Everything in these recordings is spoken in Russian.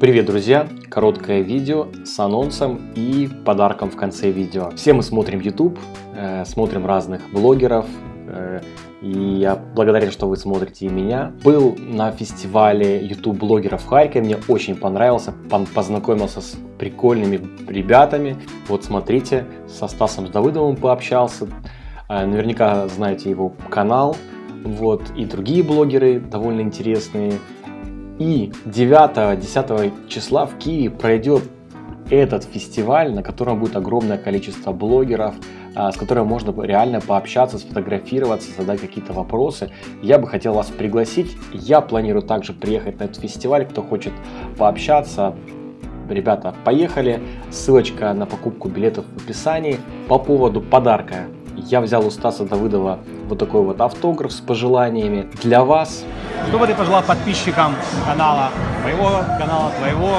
Привет, друзья! Короткое видео с анонсом и подарком в конце видео. Все мы смотрим YouTube, э, смотрим разных блогеров, э, и я благодарен, что вы смотрите и меня. Был на фестивале YouTube блогеров в Харькове, мне очень понравился, познакомился с прикольными ребятами. Вот смотрите, со Стасом Давыдовым пообщался, э, наверняка знаете его канал, вот, и другие блогеры довольно интересные. И 9-10 числа в Киеве пройдет этот фестиваль, на котором будет огромное количество блогеров, а, с которыми можно реально пообщаться, сфотографироваться, задать какие-то вопросы. Я бы хотел вас пригласить. Я планирую также приехать на этот фестиваль. Кто хочет пообщаться, ребята, поехали. Ссылочка на покупку билетов в описании. По поводу подарка я взял у Стаса Давыдова вот такой вот автограф с пожеланиями для вас. Что бы ты пожелал подписчикам канала, моего канала, твоего?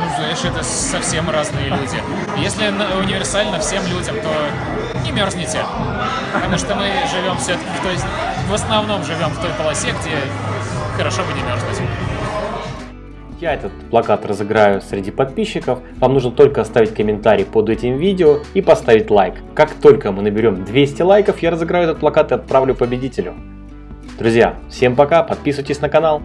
Ну, знаешь, это совсем разные люди. Если универсально всем людям, то не мерзните. Потому что мы живем все-таки в той... В основном живем в той полосе, где хорошо бы не мерзнуть. Я этот плакат разыграю среди подписчиков. Вам нужно только оставить комментарий под этим видео и поставить лайк. Как только мы наберем 200 лайков, я разыграю этот плакат и отправлю победителю. Друзья, всем пока, подписывайтесь на канал.